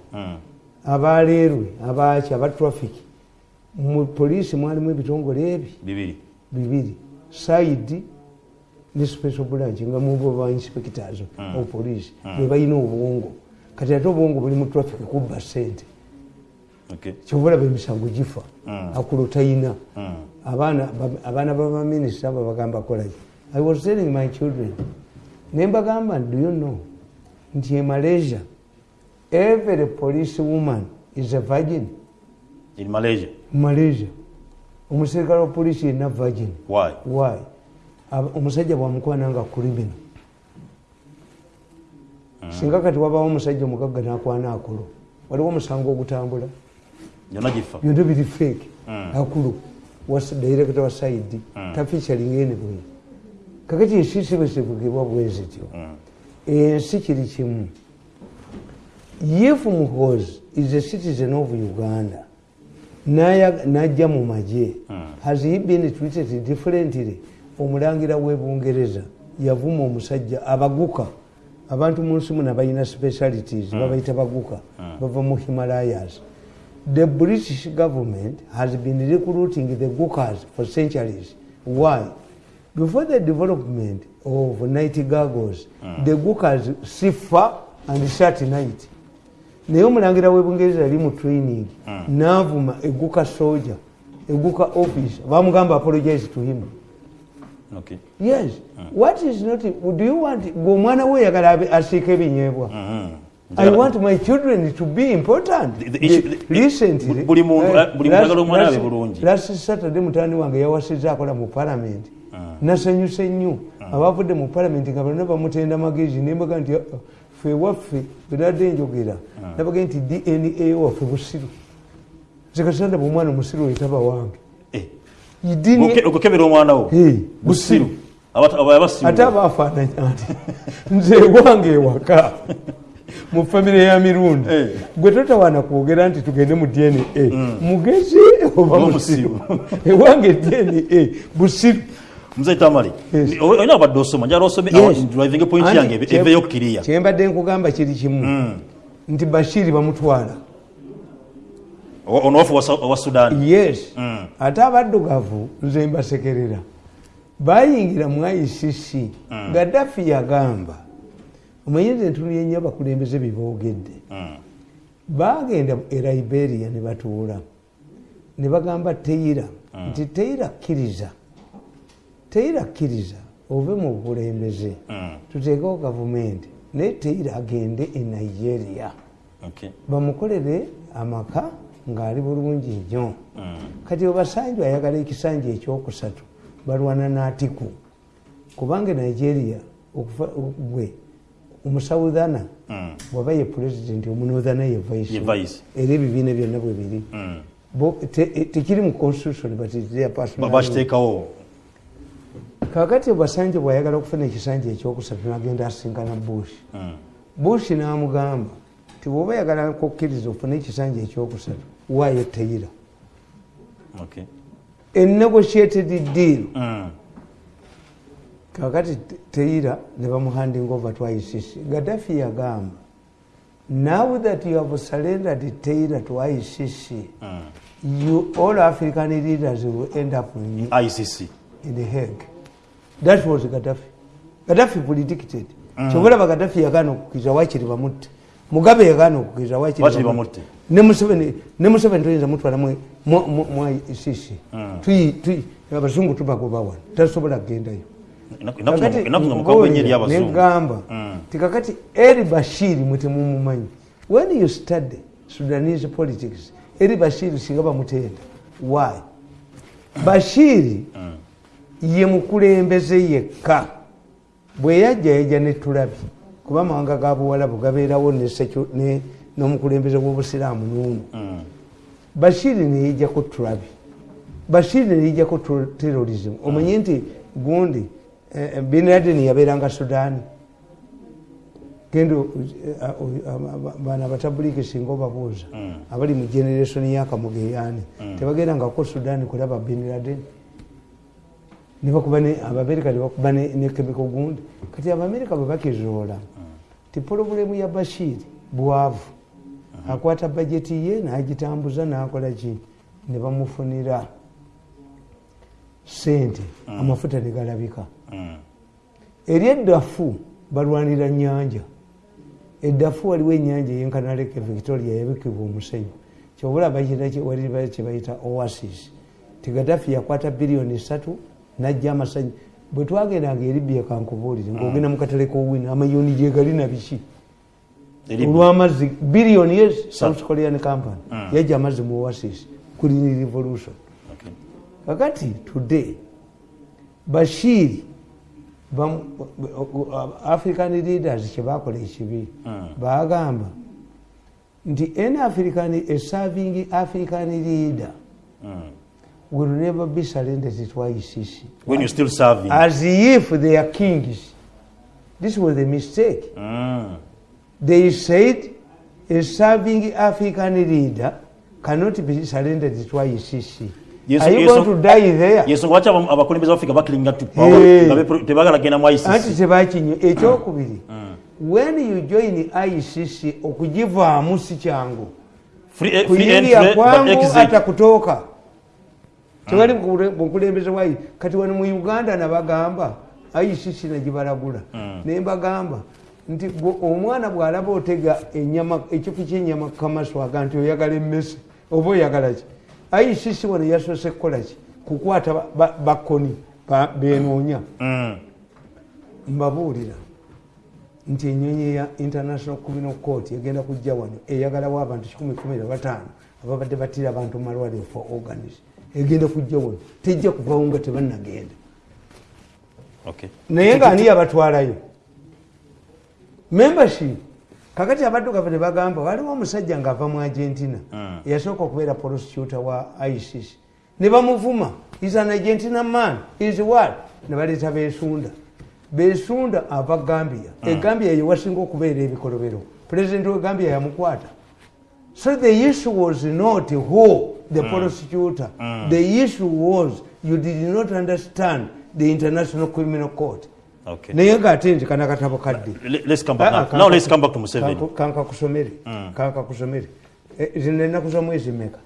Speaker 1: Abaleerwe abaki aba traffic mu poliisi mwalimu ebitongole ebi
Speaker 2: bibiri.
Speaker 1: Bibiri. Saidi ne special branch nga mubo ba inspectors of police be balina obwongo. Kati ate obwongo buli mu traffic kubba sente
Speaker 2: Okay.
Speaker 1: kyobulaba emisango gifa akulo tayina. Abaana ba- abaana babaminisita abo bagamba kolaki i was telling my children nembagamba do you know nti e malaysia every police woman is a virgin?
Speaker 2: In malaysia?
Speaker 1: Malaysia. Omuserikale wa polisi yenna virgin.
Speaker 2: Why?
Speaker 1: Why omusajja bwamukwana nga kurimino singa kati wabawo omusajja omugagga nakwana akulu waliwo omusango ogutambula. Byonna biri fake. Akulu was director wa saidi tafichalinga anyway kakati ensi sibe zivugibwa bwezityo ensi kiri kimu. If muhozi is a citizen of uganda najja mu magye has he been treated differently omulangira webungereza yavuma omusajja abaguka. Abantu mu nsi muno balina specialities babayita baguka bava mu himalayas. The british government has been recruiting the gukas for centuries. Why? Before the development of night gargles the gukas sifa and shat night. Naye omulangira webungereza yali mu training. Navuma eguka soja eguka office bamugamba apologize to him.
Speaker 2: okay
Speaker 1: yes. What is not do you want gwe omwana we oyagala asiika ebinyeebwa i want my children to be important.
Speaker 2: The- the issue- the-
Speaker 1: recently
Speaker 2: buli muntu-
Speaker 1: eh,
Speaker 2: omwana abe bulungi.
Speaker 1: last saturday mutani wange yawasiza akola mu parliament. Nasanyuse nnyo. Abavudde mu parliament nga balina bamutenda magezi nembaga nti "Ah, fe waffe bweradde njogera. Nabaga nti dna waffe busiru. Zikasanda bwomwana omusiru yetaba wange
Speaker 2: Okukebera omwana wo. Busiru
Speaker 1: ate abafaananya nti nze wange ewaka. Mu famire ya mirundi.
Speaker 2: Eh.
Speaker 1: gwe totawaana kwogera nti tugende mu dna mugezi oba musiru? <laughs> ewange dna busiru.
Speaker 2: Muzeyi tamale
Speaker 1: Yes.
Speaker 2: Ni- olina abadde osoma? Njala osome
Speaker 1: Yes.
Speaker 2: driving point yange eveyo kiriya
Speaker 1: kyembadde nkugamba kiri kimu. Nti bashiri bamutwala
Speaker 2: onowafu owa sudan.
Speaker 1: Yes. Ate abaddugavu nze mbasekerera bayingira mu icc gaddafi yagamba omanye nze ntunulye nnyo abakulembeze beboogedde bagenda e liberia ne batuula. Ne bagamba teira nti teira kkiriza teira kkiriza ove mu bukulembeze. Tuteekewo gavumenti. Naye teira agende e nigeria.
Speaker 2: Okay.
Speaker 1: bamukolere amaka ng'ali bulungi nnyo. Kati obasanju ayagala ekisanja ekyokusatu balwana n'atiku. Kubanga nigeria gwe omusawuthana bwaba ye pulezidenti omunothana ye vice. Era ebibiina byonna bwe biri. Te- e- tekiri mu constitution but it's their
Speaker 2: Ba-
Speaker 1: personal
Speaker 2: bakiteekawo
Speaker 1: kakati obasanju bwayagala okufuna ekisanja ekyokusatu nagenda asinkana bush. Bush n'amugamba ti bwoba yagala kukkiriza ofune ekisanja ekyokusatu waayo teyira
Speaker 2: Okay.
Speaker 1: enegotiated deal.
Speaker 2: Mm.
Speaker 1: kakati te- teyira ne bamuhanding over to icc gaddafi yagamba now that you have surrendered teyira to icc you all african leaders will end up in,
Speaker 2: icc
Speaker 1: in the hague. That was gaddafi. Gaddafi predicted. Kyobulaba gaddafi yagaana okukiriza wakiri bamutte mugabe yagaana okukiriza
Speaker 2: Wakiri bamutte.
Speaker 1: Ne museveni toyinza mutwala mu- mu- mu mu icc Tuyi- tuyi- abazungu tubagoba wano tasobola kugendayo negamba ti kakati eri bashiri mwetemumumanyi when you study sudanese politics eri bashiri singa bamutenda. Why? Bashiri ye mukulembeze yekka. Bwe yajja yajja netulabi kuba amawanga ga buwalabu gabeerawo n'omukulembeze w'obusiraamu n'omu bashiri neyijjako tulabi. Bashiri neyijjako terrorism. Omanye nti gundi eh, bin laden yabeeranga sudaani genda bana batabuliki singa obabuuza abali mu generation yakamugeyaani tebagendangako sudaani kulaba bin laden. Abamerika nebakuba ne chemical gundi. Kati abamerika bwe bakizoola ti polobulemu ya bashiri bwavu akwata bajeti ye nagitambuza nakola ki? Ne bamufunira sente amafuta negalabika eri eddafu balwanira nyanja eddafu waliwo enyanja eyenkanaleke victoria yabikibwa omusenyu. Kyobula wali kyebayita oasis. Tigadafi yakwata biliyoni esatu najja amasanyi bwe twagendanga eribya kankubuulire ngaogenda mukatale kowina amayoni gyegali nabiki olwamazzi billion yes south korean company. Yajja amazzi mu oasis green revolution.
Speaker 2: Okay.
Speaker 1: kakati today bashir african leaders kyebakola ekibi bagamba nti an african a serving african leader will never be surrendered to ICC
Speaker 2: when you're still serving.
Speaker 1: As if they are kings. This was a mistake.
Speaker 2: Mm.
Speaker 1: They said a serving african leader cannot be surrendered to ICC
Speaker 2: yeso lwaki aba- abakulembeze ba africa bakiringa to
Speaker 1: Eh.
Speaker 2: tebagala kgenda mu ICC
Speaker 1: tebakinyo ekyokubiri when you join icc okugivaamu si kyangu.
Speaker 2: Eh, but
Speaker 1: kwangu hata kutoka. Tewali bukulembeze bwayi kati wano mu uganda nabagamba icc nagibalagula nembagamba nti omwana bwalaba otega ekifu kyenyama kukamaswaga nti oyagala emmese oba oyagala ki? Icc wano yasoose kukolaki kukwata ba- ba- bakoni ba- benoonya
Speaker 2: Mm.
Speaker 1: mbabuulira nti enyonyi ya international criminal court egenda kujja wano eyagalawo abantu 115 ababadde batira abantu mu malwaliro for organs egenda kujja wano tejja kuvawo nga tebannagenda.
Speaker 2: Okay.
Speaker 1: naye ngaani yabatwalayo membership. Kakati abaddugavu ne bagamba waliwo omusajja ng'ava mu argentina. Yasooka okubeera prosecutor wa icc ne bamuvuma. Is an argentina man. Is what? Ne baleeta besunda. Besunda ava gambia. Egambia yewasinga okubeera ebikolobero. Pulezidenti we gambia yamukwata. So the issue was not who the prosecutor. The issue was you did not understand the international criminal court. Naye ngaate nti kana katabo kadde
Speaker 2: Le- let's come back
Speaker 1: Ah,
Speaker 2: now.
Speaker 1: ah,
Speaker 2: Now
Speaker 1: kanka-
Speaker 2: let's come back to Museveni.
Speaker 1: kanka- kankakusomere zino ennaku za mwezi meka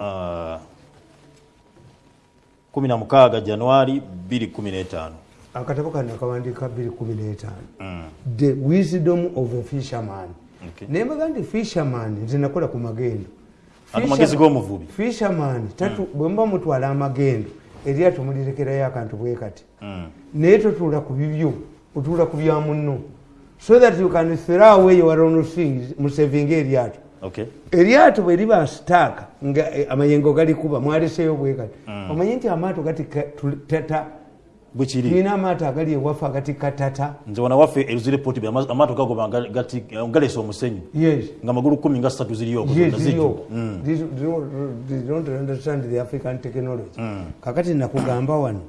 Speaker 2: Ah, 16 januari 2015
Speaker 1: akatabo kano akawandiika 215 the wisdom of a fisherman. Naye mbaga nti fisherman nze nakola ku magendo.
Speaker 2: Ago magezi g'omuvubi.
Speaker 1: fisherman tatu bwe muba mutwala amagendo eryato mulirekerayo akantu bwe kati.
Speaker 2: Mm.
Speaker 1: naye totuula ku bibyo otuula ku bya munno. So that you can throw away your own things musevinga eryato. Eryato bwe liba sitaaka nga eh, amayengo galikuba mwaleseyo bwekati omanye nti amaato gatikka tu- tata
Speaker 2: bwekiri
Speaker 1: tulina amaato agali ewaffe agatikka tata
Speaker 2: nze wana waffe eruzire poti be ama- amaato nga- gati- galesa omusenyu. Nga magulu kumi nga ssatu ziriyoko
Speaker 1: Yes,
Speaker 2: zonna
Speaker 1: ziriyo.
Speaker 2: zijjuka. Mm.
Speaker 1: Technology. Kakati nakugamba wano.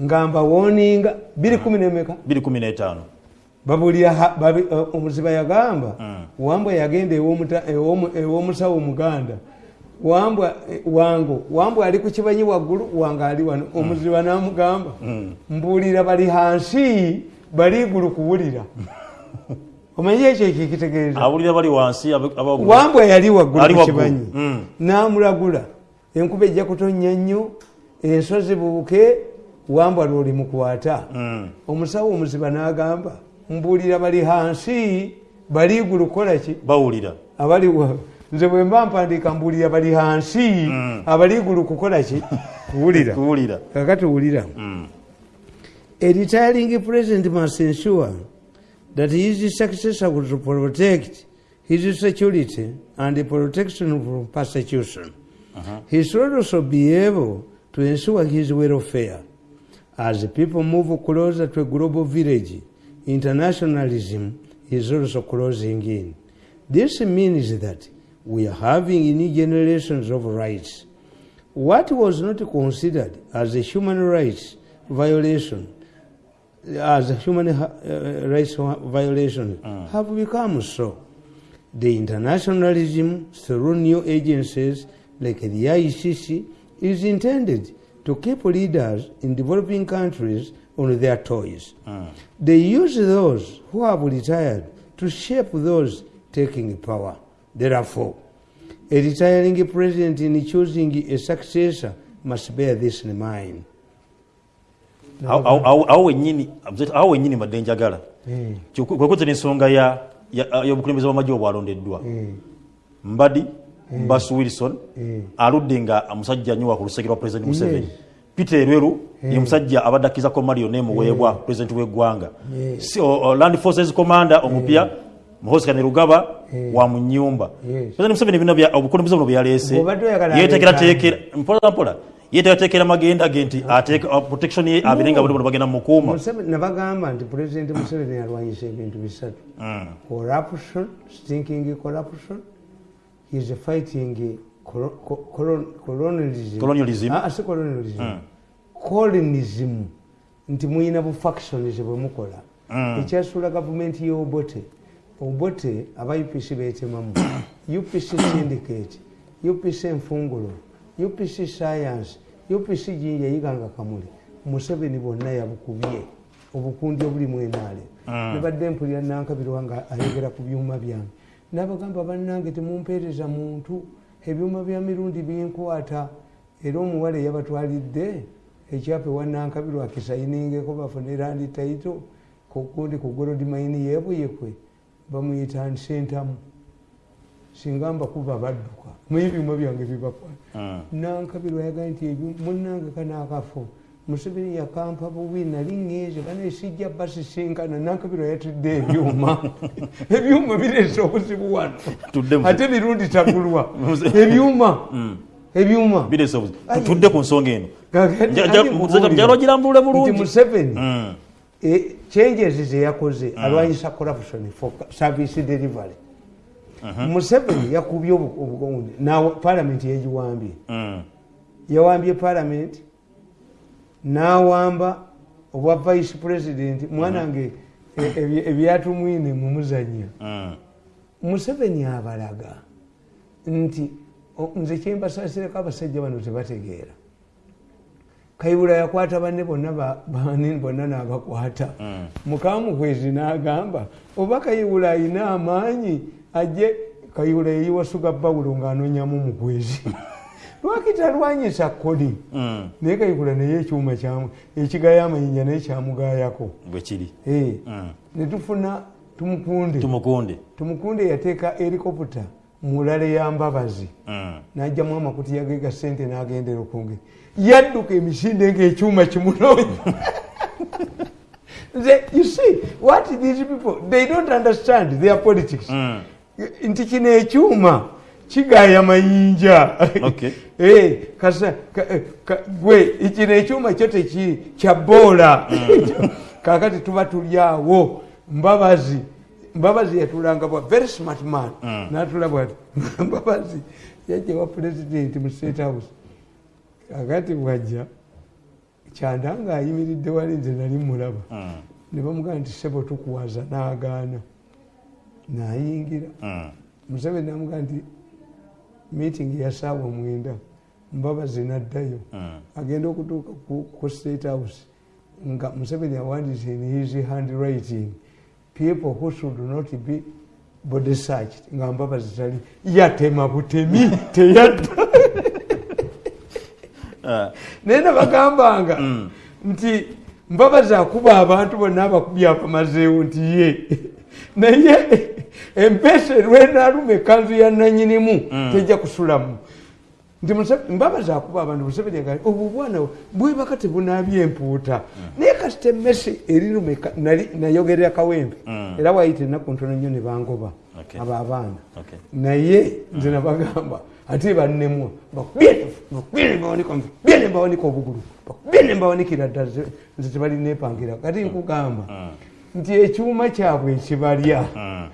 Speaker 1: Ngamba woninga biri kumi nemeka
Speaker 2: 215
Speaker 1: babulira ha- babi- eh, omuziba yagamba wambwa yagenda ew'omusawo omuganda eh, wango wambwa ali ku kibanyi waggulu wange ali wano. Omuziba namugamba mbuulira bali hansi bali igulu kuwulira. <laughs> Omanyi ekyo ekikitegeeza?
Speaker 2: Abulira bali wansi abe- abawaggulu.
Speaker 1: wambwa yali waggulu
Speaker 2: Ali
Speaker 1: ku
Speaker 2: waggulu.
Speaker 1: kibanyi.
Speaker 2: Mm.
Speaker 1: namulagula. Enkuba ejja kutonnya nnyo ensozi bubuke wambwa lwoli mukwata omusawo omuziba n'agamba mbuulira bali hansi bali igulu kukolaki
Speaker 2: bawulira.
Speaker 1: Abali wa- nze bwe mba mpandiika mbuulira bali hansi mm. abali igulu kukolaki <laughs> kuwulira.
Speaker 2: Kuwulira.
Speaker 1: Kakati wulira. Mm. A retiring president must ensure that his successor will protect his security and the protection from persecution. Uh-huh. He should also be able to ensure his welfare. As people move closer to a global village, internationalism is also closing in. This means that we are having new generations of rights. What was not considered as a human rights violation, as a human uh, rights violation, have become so. The internationalism through new agencies like the ICC is intended to keep leaders in developing countries on their toes. They use those who have retired to shape those taking power. Therefore, a retiring president in choosing a successor must bear this in mind.
Speaker 2: Awo- wennyini madde njagala.
Speaker 1: Eh,
Speaker 2: kwekuzira ensonga ya- ya- y'obukulembeze bw'amagye obwalondeddwa
Speaker 1: eh,
Speaker 2: mbadi bas wilson
Speaker 1: Eh.
Speaker 2: aludde nga musajja nnyo ku lusekera lwa president museveni. Peter erweru ye musajja abadde akkizako mali yonna emuweebwa president w'eggwanga. Land forces commander omupya muhosikane rugaba wa mu nyumba
Speaker 1: Yes.
Speaker 2: president museveni bino obukulembeze buno bwe yaleese
Speaker 1: Bw'obadde oyagala
Speaker 2: yeteekerateekera mpola mpola yeteekerateekera magenda ge nti protection ye abeere nga buli bono bagenda
Speaker 1: Museveni- nabagamba nti pulezidenti museveni yalwanyisa ebintu bisatu. Corruption stinking corruption is fighting colo- co- colon- colonialism. Ah, si colonialism. Colonism. Nti muyina bu factions bwe mukola. Ekyasula gavumenti y'obote obote aba upc beetemamu upc <coughs> syndicate upc enfungulo? Upc science? Upc jinja yiganga kamuli? Museveni bonna yabukubye obukundi obuli mwenaale nebadde mpulira nankabirwa nga ayogera ku byuma byange. Nabagamba bannange temumpeereza muntu. Ebyuma bya mirundi binkwata era omuwala eyabatwalidde ekyapa ewannankabirwa akisayiningeko bafune randi taito kugundi ku golodi mayini yebuyekwe bamuyita nsentamu. Singa mbakuba badduka. Muye ebyuma byange bibakwata nankabirwa yagaa nti munnange kanaakafo museveni yakampa bubi nali ŋŋeeze bana esijja basisinkana nankabirwa yatudde ebyuma. <laughs> Ebyuma bireese obuzibu wano ate mirundi tagulwa. <laughs> Ebyuma. Ebyuma.
Speaker 2: Obuzi
Speaker 1: Ayi.
Speaker 2: tutudde ku nsonga eno.
Speaker 1: Gagadi-
Speaker 2: Ja- ja-
Speaker 1: andi
Speaker 2: muzeka-
Speaker 1: mbuulira.
Speaker 2: jalo girambulule bulungi.
Speaker 1: museveni.
Speaker 2: Mm.
Speaker 1: Changes zeyakoze alwanyisa corruption for service delivery. Museveni <clears throat> yakubye obu- obugonde nawe palamenti yegiwambye.
Speaker 2: Mm.
Speaker 1: yawambye palamenti nawamba obwa vice president mwanange e- ebye- ebyatumwine mumuzanya
Speaker 2: Mm.
Speaker 1: museveni abalaga nti nze kyembasasireko abasajja bano tebategeera kayibula yakwata banne bonna ba- bani bonna n'abakwata. Mukamukwezi n'agamba oba kayibula ayina amaanyi ajje. Kayibula yeyiwasuga bawulo ng'anonyamu mukwezi <laughs> lwaki talwanyisa kodi?
Speaker 2: Mm.
Speaker 1: naye kayibula naye ekyuma ekigaya amayinja naye kyamugayako
Speaker 2: bwe kiri.
Speaker 1: Eh,
Speaker 2: Mm.
Speaker 1: netufuna tumukunde.
Speaker 2: Tumukunde.
Speaker 1: Tumukunde yateeka helikopita mulale ya mbabazi.
Speaker 2: Mm.
Speaker 1: najjamu amakuti yagega sente nagendera okunge yadduka emisinde ngaekyuma kimunoonya. <laughs> Nze you see what these people they don't understand their politics.
Speaker 2: Mm.
Speaker 1: nti kino ekyuma kigaya mayinja. <laughs> Eh, kasa ka- eh, gwe kino ekyuma kyo teki kya boola. <laughs> Kakati tuba tulyawo mbabazi mbabazi yatulanga bwa very smart man. Natulabwa ati mbabazi yajja wa president mu state house kakati bwajja kyanda nga ayimiridde wali nze nali mulaba
Speaker 2: Mm.
Speaker 1: ne bamugamba nti sebo tukuwaza n'agaana nayingira
Speaker 2: Mm.
Speaker 1: museveni namugamba nti meeting ya saawa mwenda mbabazi naddayo
Speaker 2: Mm.
Speaker 1: agenda okutuuka ku- state house nga museveni awandiise in his handwriting people who should not be body searched nga mbabazi tali yatema butemi teyadda. <laughs> naye nabagambanga nti mbabazi akuba abantu bonna abakubye abamazeewo nti ye. <laughs> Naye empeesa erwenaaluma ekanzu ya nanyinimu tejja kusulamu. Nti mbabazi akuba abantu museveni agaa obwo bwana bwebaka tebunaabye empuuta. Naye kasita emmese eriruma nali- nayogerera kawempe era wayita ennaku ntono nnyo ne bangoba abo abaana. Naye nze nabagamba ate bannemwa bakubye nembawanika obugulu bakubye nembawanikira ddala ze- nze tebalinepangira kati nkugamba nti ekyuma kyabwe ekibalya
Speaker 2: Mm.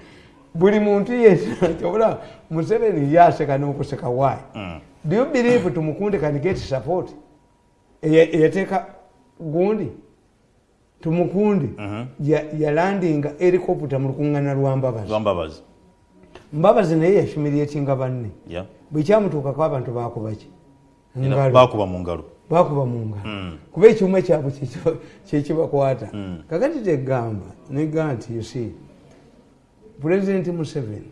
Speaker 1: buli muntu yekyobula <laughs> museveni yaseka n'okuseka waayi
Speaker 2: Mm.
Speaker 1: do you believe tumukunde can get support? Eya- eyateeka gundi? Tumukunde. Ya- yalandinga helicopter mu lukuŋŋana lwa mbabazi mbabazi naye yashumiriyetinga banne. Bwekyamutuukako abantu bakubaki
Speaker 2: bakuba mu ngalo.
Speaker 1: Bakuba mu ngalo.
Speaker 2: Mm.
Speaker 1: kuba ekyuma kyabwe kyekiba- kyekibakwata kakati tegamba negamba nti you see president museveni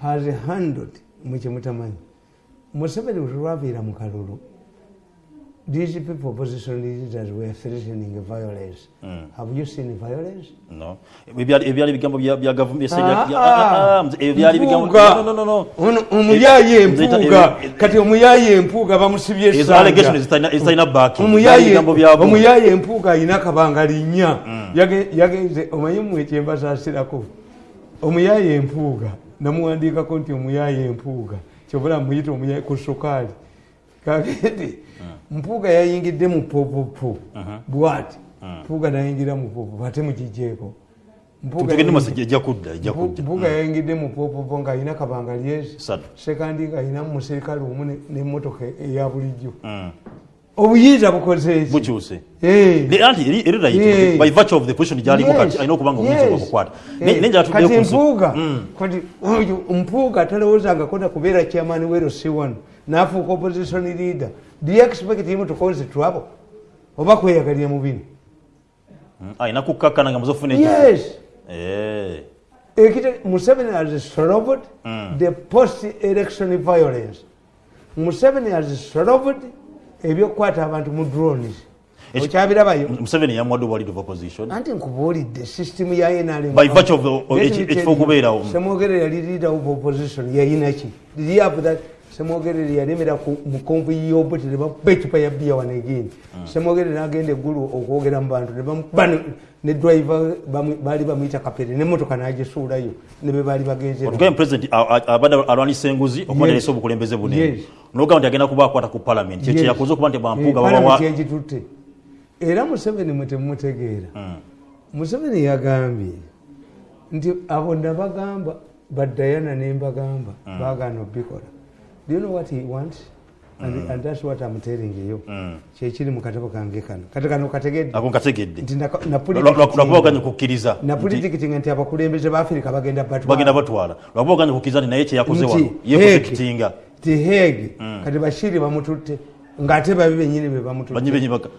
Speaker 1: has handled mwe kyemutamanyi museveni lwabeera mu kalulu these people opposition leaders were threatening violence
Speaker 2: Mm.
Speaker 1: have you seen violence
Speaker 2: no. Ebyali ebyali ebigambo bya gavumenti
Speaker 1: Ah,
Speaker 2: ebyo
Speaker 1: ah.
Speaker 2: byali ebigambo
Speaker 1: Mpuuga.
Speaker 2: no no no no.
Speaker 1: Empuuga
Speaker 2: ebyo-
Speaker 1: kati omuyaaye empuuga bamusibye
Speaker 2: ezo
Speaker 1: essanja.
Speaker 2: allegation ezitalina ezitalina backing byali
Speaker 1: Omuyaaye-
Speaker 2: ebigambo byabo
Speaker 1: omuyaaye empuuga alina akabanga linnya Yage- yagenze omanyi mmwe kyembasaasirako omuyaaye empuuga namuwandiikako nti omuyaaye empuuga kyobula muyita omuyaaye ku sukaali kagende mpuuga yayingidde mu popopo. Bwati? Mpuuga nayingira mu popopo ate mukijeeko Mpuuga mpuuga yayingidde mu popopo ng'alina kabanga lyezi sekandi ng'alina muserikale omu ne- n'emmotoka eya bulijjo.
Speaker 2: Mm.
Speaker 1: obuyinza bukoze eki
Speaker 2: bukyuse.
Speaker 1: Eh.
Speaker 2: Kati
Speaker 1: Eh, kati
Speaker 2: ku
Speaker 1: mpuuga oyo mpuuga talowoozangako na kubeera chairman wero c1 n'afuuka opposition leader do you expect him to cause trouble oba kweyagalira mu bino
Speaker 2: alina kukkakkana nga muzofuna
Speaker 1: yes.
Speaker 2: Eh.
Speaker 1: museveni has solved the post election violence museveni has solved ebyokukwata abantu mu drones okyabirabayo
Speaker 2: museveni yamwadde obwa leader of opposition
Speaker 1: anti nkubuulidde system ya NRM
Speaker 2: By virtue of the-
Speaker 1: Let me
Speaker 2: eki-
Speaker 1: tell
Speaker 2: ekifo
Speaker 1: you,
Speaker 2: okubeerawo.
Speaker 1: semwogere yali leader of opposition yayinaki did he have that semwogere yalemera ku mukonvu yobuti nebakuba ecupa ya bia wano egindi. Semwogere nagenda eggulu okwogera mu bantu ne ne- ne driver baali bamuyita kapere nemotoka nagisuulayo ne be baali bagenze
Speaker 2: otugambe president a- a- abadde alwanisa enguzi nalese obukulembeze bunene. Nogamba nti agenda kuba akwata ku parliament. Kyekye
Speaker 1: Yes.
Speaker 2: yakoze okuba nti bampuuga
Speaker 1: Eh, yagitutte era museveni mwe temumutegeera museveni yagambye nti abo nabagamba badayana nembagamba bagaana obikola do you know what he wants? And, mm. and that's what I'm telling you. Kyekiri mu katabo kange kano. Kati kano kategedde. Nti
Speaker 2: lwakuba oganye kukkiriza.
Speaker 1: Na politikitinga nti abakulembeze ba afirika bagenda
Speaker 2: bagenda batwala. Lwakuba oganye kukkiriza nti naye kyeyakoze wano ye protectinga
Speaker 1: ti hege kati bashiri bamututte. Ng'ate babi benyini be bamututte.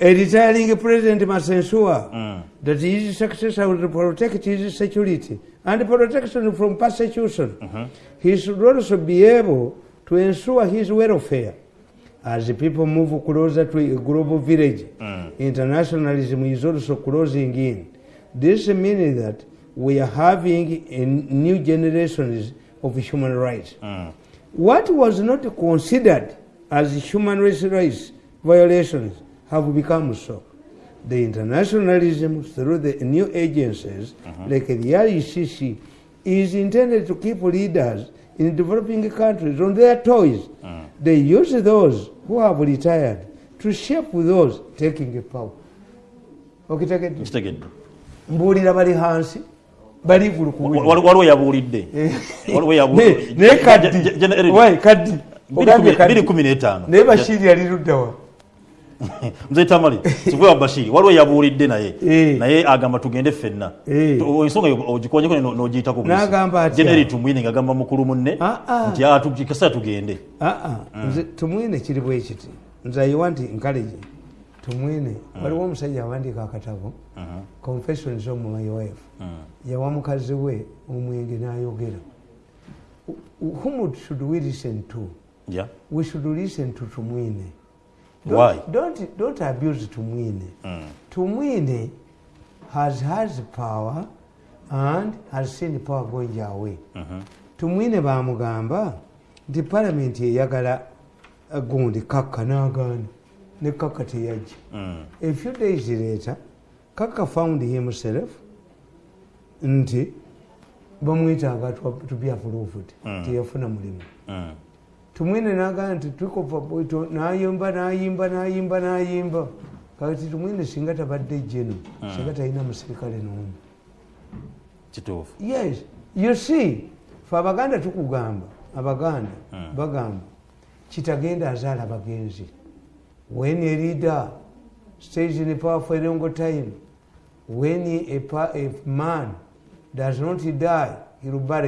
Speaker 1: A retiring president must ensure mm. that his successor will protect his security and protection from persecution. Mm -hmm. He should also be able to ensure his welfare. As the people move closer to a global village, mm. internationalism is also closing in. This means that we are having a new generations of human rights. Mm. What was not considered as human rights violations have become so. The internationalism through the new agencies mm-hmm. like the ICC is intended to keep leaders in developing countries. On their toes. They use those who have retired to shape those taking power. okitegedde
Speaker 2: kitegedde
Speaker 1: mbuulira bali hansi bali gulu kuwulira.
Speaker 2: Wal- waliwo yabuulidde. <laughs> Waliwo
Speaker 1: Ne-
Speaker 2: yabuulidde
Speaker 1: naye kaddi.
Speaker 2: Gen- Gen- Gen-
Speaker 1: Wai, kaddi.
Speaker 2: biri kumi n'etaano
Speaker 1: naye bashiri yali luddawa <laughs>
Speaker 2: nze tamale wa bashiri waliwo yabuulidde naye.
Speaker 1: Eh.
Speaker 2: naye agamba tugende ffenna.
Speaker 1: Eh.
Speaker 2: Ensonga ne- n'ogiyitako
Speaker 1: atya?
Speaker 2: General tumwine ngagamba mukulu munne
Speaker 1: Ah, ah.
Speaker 2: nti "Ah, tugi- kasa tugende.
Speaker 1: Nze tumwine kiri bwe kiti. Nze ayiwa nti nkaleje tumwine. Waliwo omusajja awandiika akatabo confessions of my wife. Yawa mukazi we omwenge n'ayogera. Whom should we listen to?
Speaker 2: Yeah.
Speaker 1: we should listen to tumwine
Speaker 2: Why?
Speaker 1: don't, don't, don't abuse tumwine. Tumwine has has power and has seen power going away tumwine bamugamba nti palamenti eyagala gundi kakka n'agaana ne kakka teyajja a few days later kakka found himself nti bamwetaaga to- be approved teyafuna mulimu tumwine nagamba nti bwito nayimba nayimba nayimba nayimba. Kati tumwine singa tabadde jeno singa talina musirikale n'omu.
Speaker 2: Kituufu.
Speaker 1: Yes. You see fe abaganda tukugamba abaganda bagamba kitagenda azaala bagenzi when a leader stays in power for a long time when a, a man does not die he will bury